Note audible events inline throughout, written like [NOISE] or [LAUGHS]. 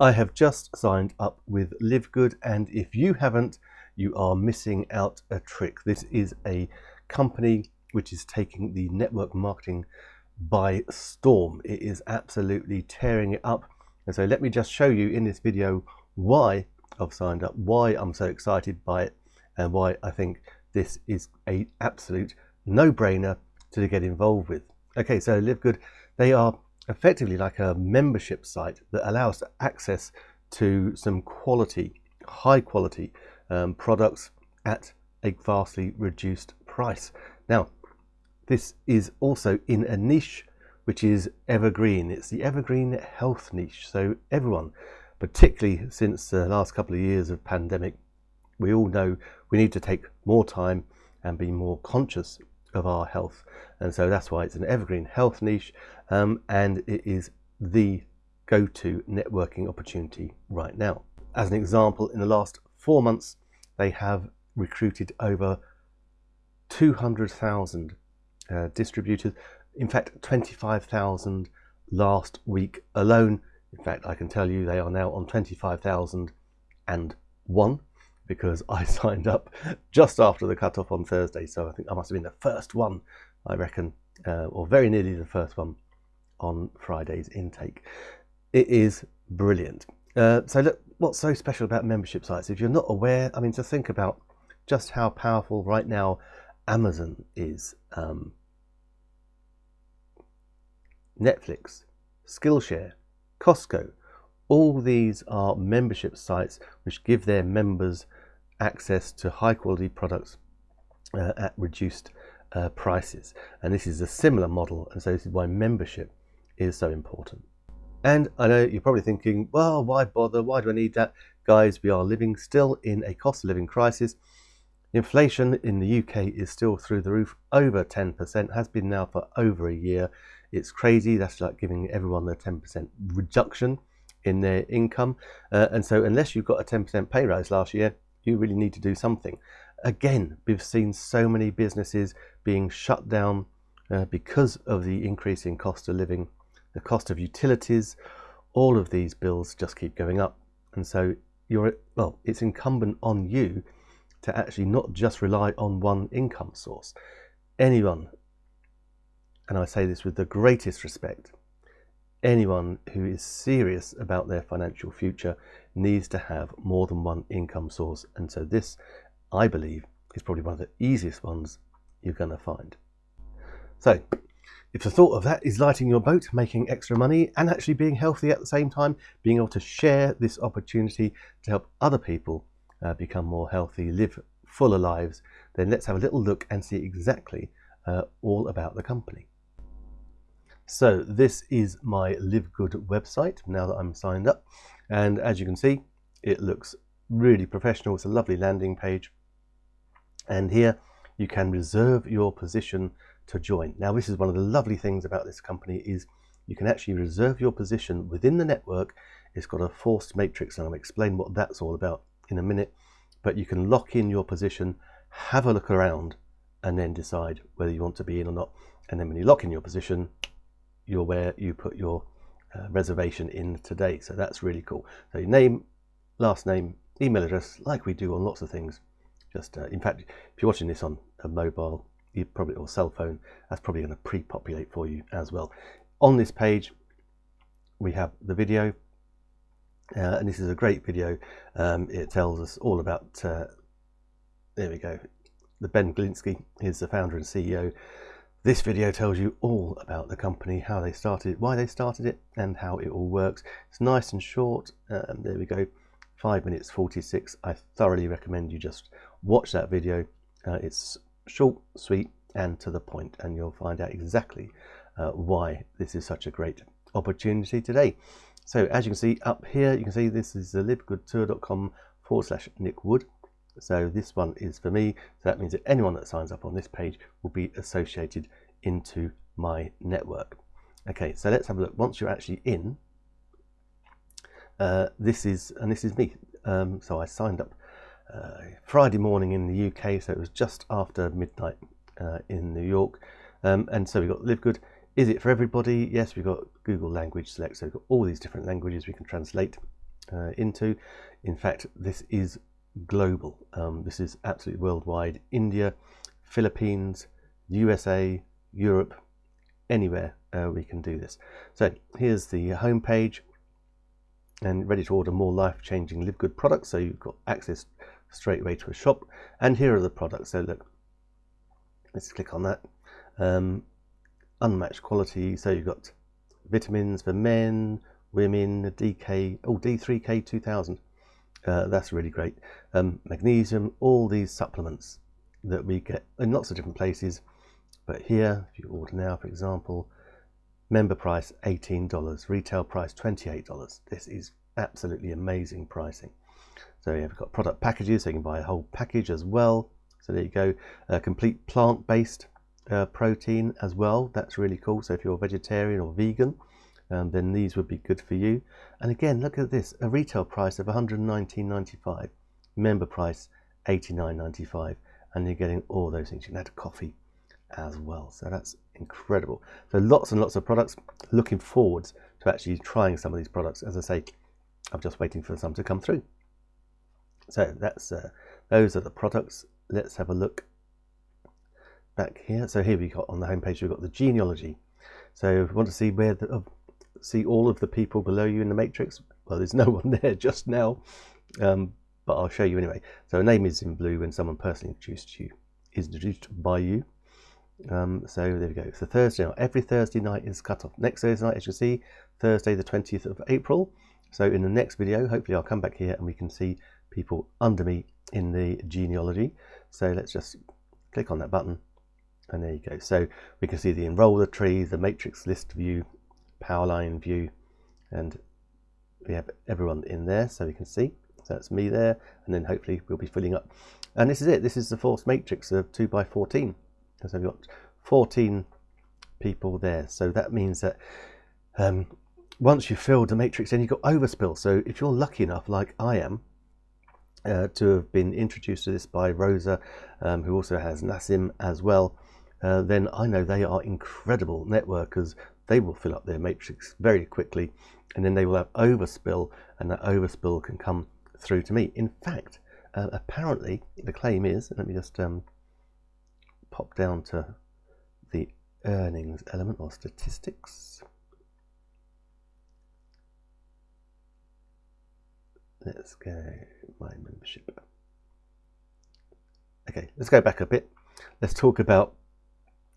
I have just signed up with Live Good, and if you haven't, you are missing out a trick. This is a company which is taking the network marketing by storm. It is absolutely tearing it up. And so let me just show you in this video why I've signed up, why I'm so excited by it, and why I think this is a absolute no-brainer to get involved with. Okay, so Live Good, they are effectively like a membership site that allows access to some quality, high quality um, products at a vastly reduced price. Now, this is also in a niche which is evergreen. It's the evergreen health niche. So everyone, particularly since the last couple of years of pandemic, we all know we need to take more time and be more conscious of our health. And so that's why it's an evergreen health niche um, and it is the go-to networking opportunity right now. As an example, in the last four months, they have recruited over 200,000 uh, distributors. In fact, 25,000 last week alone. In fact, I can tell you they are now on 25,001 because [LAUGHS] I signed up just after the cutoff on Thursday. So I think I must have been the first one, I reckon, uh, or very nearly the first one on Friday's intake. It is brilliant. Uh, so look, what's so special about membership sites? If you're not aware, I mean, to think about just how powerful right now Amazon is, um, Netflix, Skillshare, Costco, all these are membership sites which give their members access to high quality products uh, at reduced uh, prices. And this is a similar model. And so this is why membership is so important. And I know you're probably thinking, well, why bother? Why do I need that? Guys, we are living still in a cost of living crisis. Inflation in the UK is still through the roof, over 10%, has been now for over a year. It's crazy. That's like giving everyone a 10% reduction in their income. Uh, and so unless you've got a 10% pay rise last year, you really need to do something. Again, we've seen so many businesses being shut down uh, because of the increase in cost of living, the cost of utilities, all of these bills just keep going up. And so you're, well, it's incumbent on you to actually not just rely on one income source. Anyone, and I say this with the greatest respect, anyone who is serious about their financial future needs to have more than one income source. And so this, I believe, is probably one of the easiest ones you're going to find. So if the thought of that is lighting your boat, making extra money and actually being healthy at the same time, being able to share this opportunity to help other people uh, become more healthy, live fuller lives, then let's have a little look and see exactly uh, all about the company. So this is my Live Good website now that I'm signed up. And as you can see, it looks really professional. It's a lovely landing page. And here you can reserve your position to join. Now, this is one of the lovely things about this company is you can actually reserve your position within the network. It's got a forced matrix and I'll explain what that's all about in a minute. But you can lock in your position, have a look around and then decide whether you want to be in or not. And then when you lock in your position, you're where you put your uh, reservation in today. So that's really cool. So your name, last name, email address, like we do on lots of things. Just uh, in fact, if you're watching this on a mobile, you probably or cell phone, that's probably going to pre-populate for you as well. On this page, we have the video, uh, and this is a great video. Um, it tells us all about. Uh, there we go. The Ben Glinsky is the founder and CEO this video tells you all about the company, how they started it, why they started it, and how it all works. It's nice and short. Um, there we go, 5 minutes 46. I thoroughly recommend you just watch that video. Uh, it's short, sweet, and to the point, and you'll find out exactly uh, why this is such a great opportunity today. So as you can see up here, you can see this is the livegoodtour.com forward slash Nick Wood. So this one is for me. So that means that anyone that signs up on this page will be associated into my network. Okay, so let's have a look. Once you're actually in, uh, this is, and this is me. Um, so I signed up Friday morning in the UK, so it was just after midnight uh, in New York. Um, and so we've got Live Good. Is it for everybody? Yes, we've got Google Language Select, so we've got all these different languages we can translate uh, into. In fact, this is global. Um, this is absolutely worldwide. India, Philippines, USA, Europe, anywhere uh, we can do this. So here's the home page and ready to order more life-changing live good products. So you've got access straight away to a shop. And here are the products. So look, let's click on that. Um, unmatched quality. So you've got vitamins for men, women, DK, oh, D3K 2000. Uh, that's really great. Um, magnesium, all these supplements that we get in lots of different places. But here, if you order now, for example, member price $18, retail price $28. This is absolutely amazing pricing. So you've got product packages, so you can buy a whole package as well. So there you go, a complete plant-based uh, protein as well. That's really cool. So if you're vegetarian or vegan, um, then these would be good for you. And again, look at this, a retail price of 119.95, member price 89.95, and you're getting all those things. You can add coffee as well. So that's incredible. So lots and lots of products. Looking forward to actually trying some of these products. As I say, I'm just waiting for some to come through. So that's uh, those are the products. Let's have a look back here. So here we got on the homepage we've got the genealogy. So if you want to see where the, uh, see all of the people below you in the matrix, well, there's [LAUGHS] no one there just now, um, but I'll show you anyway. So a name is in blue when someone personally introduced you, is introduced by you. Um, so there we go. So Thursday every Thursday night is cut off. Next Thursday night, as you see, Thursday the 20th of April. So in the next video, hopefully I'll come back here and we can see people under me in the genealogy. So let's just click on that button and there you go. So we can see the enroller tree, the matrix list view, power line view, and we have everyone in there so we can see. So that's me there, and then hopefully we'll be filling up. And this is it. This is the force matrix of 2 by 14 So we've got 14 people there. So that means that um, once you've filled the matrix, then you've got overspill. So if you're lucky enough, like I am, uh, to have been introduced to this by Rosa, um, who also has Nassim as well, uh, then I know they are incredible networkers. They will fill up their matrix very quickly and then they will have overspill and that overspill can come through to me. In fact, uh, apparently the claim is, let me just um, pop down to the earnings element or statistics. Let's go my membership. Okay, let's go back a bit. Let's talk about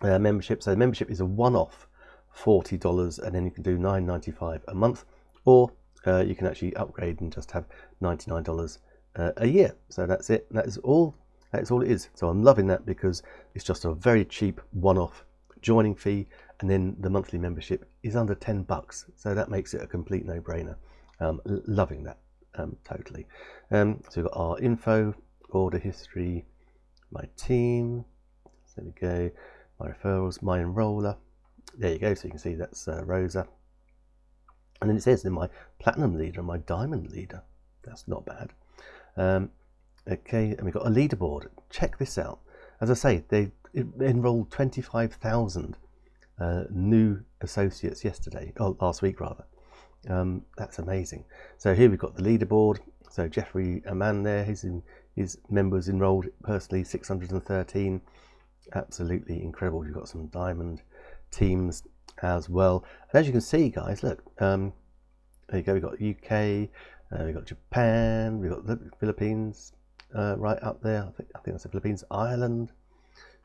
uh, membership. So membership is a one-off $40 and then you can do $9.95 a month or uh, you can actually upgrade and just have $99 uh, a year. So that's it. That is all. That's all it is. So I'm loving that because it's just a very cheap one-off joining fee and then the monthly membership is under 10 bucks. So that makes it a complete no-brainer. Um, loving that um, totally. Um, so we've got our info, order history, my team. So there we go my referrals, my enroller. There you go, so you can see that's uh, Rosa. And then it says in my platinum leader and my diamond leader. That's not bad. Um, okay, and we've got a leaderboard. Check this out. As I say, they enrolled 25,000 uh, new associates yesterday, or last week rather. Um, that's amazing. So here we've got the leaderboard. So Jeffrey Aman there, his, his members enrolled personally 613 absolutely incredible. You've got some diamond teams as well. And as you can see, guys, look, um, there you go. We've got UK, uh, we've got Japan, we've got the Philippines uh, right up there. I think, I think that's the Philippines, Ireland.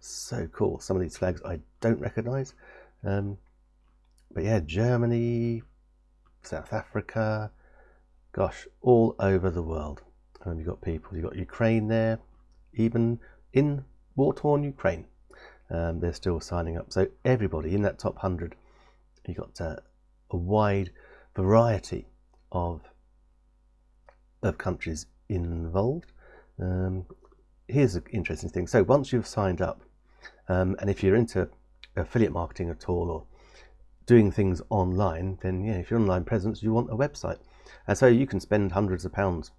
So cool. Some of these flags I don't recognize. Um, but yeah, Germany, South Africa, gosh, all over the world. And you've got people, you've got Ukraine there, even in war-torn Ukraine um, they're still signing up. So everybody in that top 100, you've got uh, a wide variety of, of countries involved. Um, here's an interesting thing. So once you've signed up, um, and if you're into affiliate marketing at all or doing things online, then yeah, if you're online presence, you want a website. And so you can spend hundreds of pounds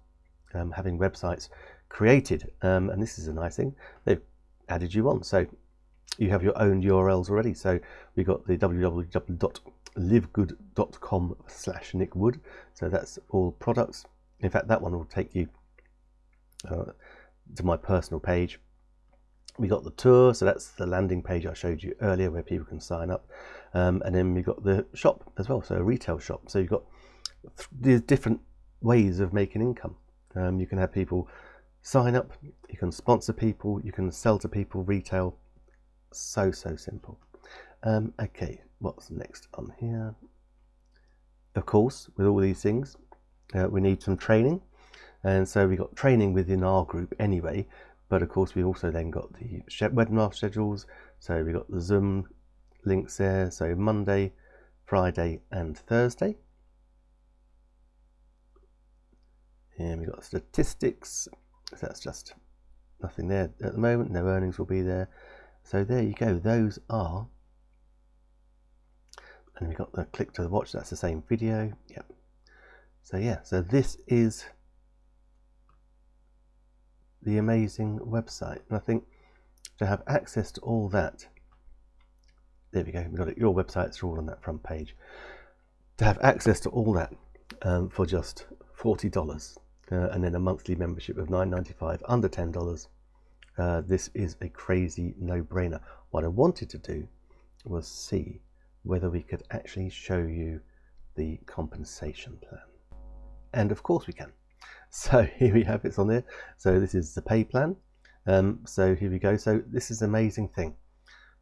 um, having websites created. Um, and this is a nice thing. They've added you on. So you have your own URLs already. So we got the www.livegood.com slash nickwood. So that's all products. In fact, that one will take you uh, to my personal page. We got the tour, so that's the landing page I showed you earlier where people can sign up. Um, and then we got the shop as well, so a retail shop. So you've got these different ways of making income. Um, you can have people sign up, you can sponsor people, you can sell to people retail. So, so simple. Um, okay, what's next on here? Of course, with all these things, uh, we need some training. And so we got training within our group anyway, but of course we also then got the webinar schedules. So we got the Zoom links there. So Monday, Friday and Thursday. And we've got statistics. So that's just nothing there at the moment. No earnings will be there. So there you go. Those are. And we've got the click to the watch. That's the same video. Yep. So yeah. So this is the amazing website. And I think to have access to all that, there we go. We got it. Your websites are all on that front page. To have access to all that um, for just forty dollars uh, and then a monthly membership of $9.95 under $10 uh, this is a crazy no-brainer. What I wanted to do was see whether we could actually show you the compensation plan. And of course we can. [LAUGHS] So here we have it's on there. So this is the pay plan. Um, so here we go. So this is an amazing thing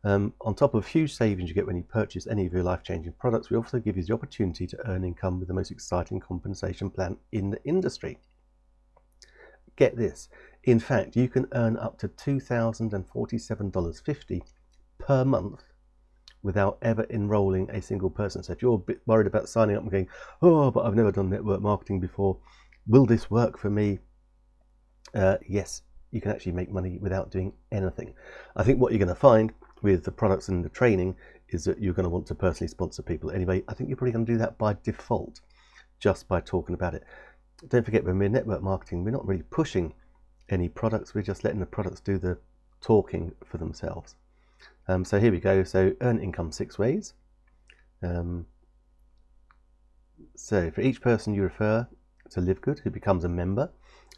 um, on top of huge savings you get when you purchase any of your life-changing products, we also give you the opportunity to earn income with the most exciting compensation plan in the industry. Get this, in fact, you can earn up to $2,047.50 per month without ever enrolling a single person. So if you're a bit worried about signing up and going, oh, but I've never done network marketing before, will this work for me? Uh, yes, you can actually make money without doing anything. I think what you're going to find with the products and the training is that you're going to want to personally sponsor people anyway. I think you're probably going to do that by default, just by talking about it don't forget when we're network marketing, we're not really pushing any products, we're just letting the products do the talking for themselves. Um, so here we go. So earn income six ways. Um, so for each person you refer to Live Good who becomes a member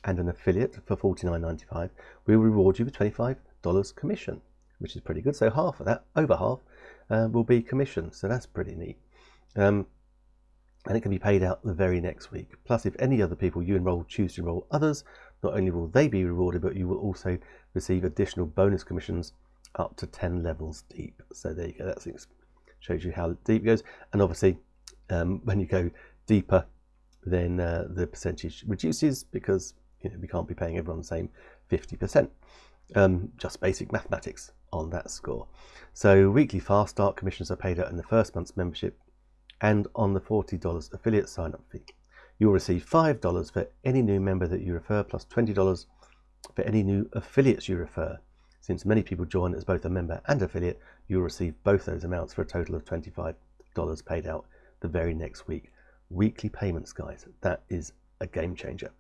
and an affiliate for $49.95, we will reward you with $25 commission, which is pretty good. So half of that, over half, uh, will be commission. So that's pretty neat. Um, and it can be paid out the very next week. Plus, if any other people you enroll choose to enroll others, not only will they be rewarded, but you will also receive additional bonus commissions up to 10 levels deep. So there you go, that shows you how deep it goes. And obviously, um, when you go deeper, then uh, the percentage reduces because you know, we can't be paying everyone the same 50%. Um, just basic mathematics on that score. So weekly fast start commissions are paid out in the first month's membership and on the $40 affiliate sign-up fee. You'll receive $5 for any new member that you refer, plus $20 for any new affiliates you refer. Since many people join as both a member and affiliate, you'll receive both those amounts for a total of $25 paid out the very next week. Weekly payments, guys. That is a game changer.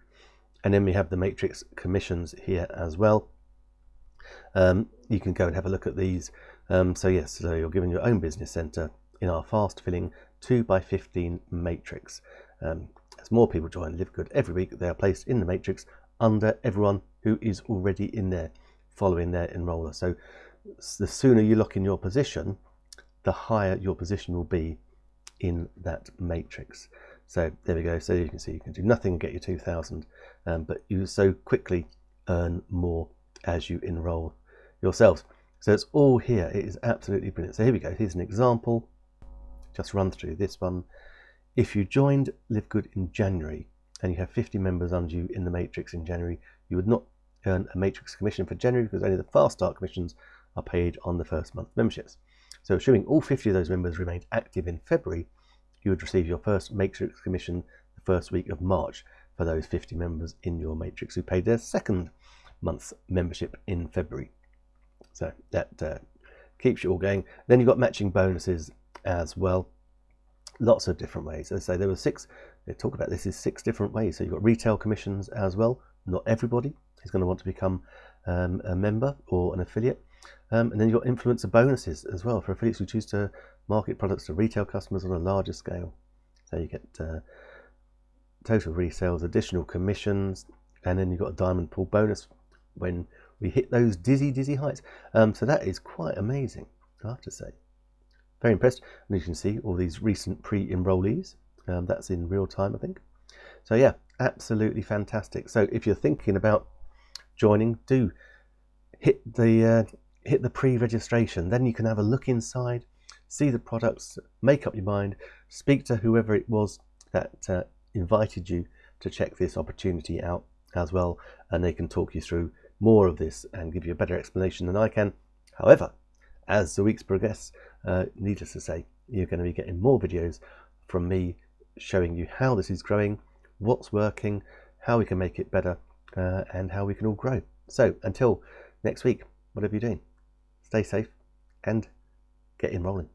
And then we have the matrix commissions here as well. Um, you can go and have a look at these. Um, so yes, so you're given your own business center in our fast filling 2 by 15 matrix. Um, as more people join Live Good every week, they are placed in the matrix under everyone who is already in there following their enroller. So the sooner you lock in your position, the higher your position will be in that matrix. So there we go. So you can see you can do nothing and get your 2000, um, but you so quickly earn more as you enroll yourselves. So it's all here. It is absolutely brilliant. So here we go. Here's an example just run through this one. If you joined Live Good in January and you have 50 members under you in the matrix in January, you would not earn a matrix commission for January because only the fast start commissions are paid on the first month memberships. So assuming all 50 of those members remained active in February, you would receive your first matrix commission the first week of March for those 50 members in your matrix who paid their second month's membership in February. So that uh, keeps you all going. Then you've got matching bonuses as well. Lots of different ways. As I say, there were six, they talk about this is six different ways. So you've got retail commissions as well. Not everybody is going to want to become um, a member or an affiliate. Um, and then you've got influencer bonuses as well for affiliates who choose to market products to retail customers on a larger scale. So you get uh, total resales, additional commissions, and then you've got a diamond pool bonus when we hit those dizzy, dizzy heights. Um, so that is quite amazing, I have to say. Very impressed. And as you can see all these recent pre-enrollees. Um, that's in real time, I think. So yeah, absolutely fantastic. So if you're thinking about joining, do hit the uh, hit the pre-registration. Then you can have a look inside, see the products, make up your mind, speak to whoever it was that uh, invited you to check this opportunity out as well, and they can talk you through more of this and give you a better explanation than I can. However, as the weeks progress, uh, needless to say, you're going to be getting more videos from me showing you how this is growing, what's working, how we can make it better, uh, and how we can all grow. So until next week, whatever you're doing, stay safe and get enrolling.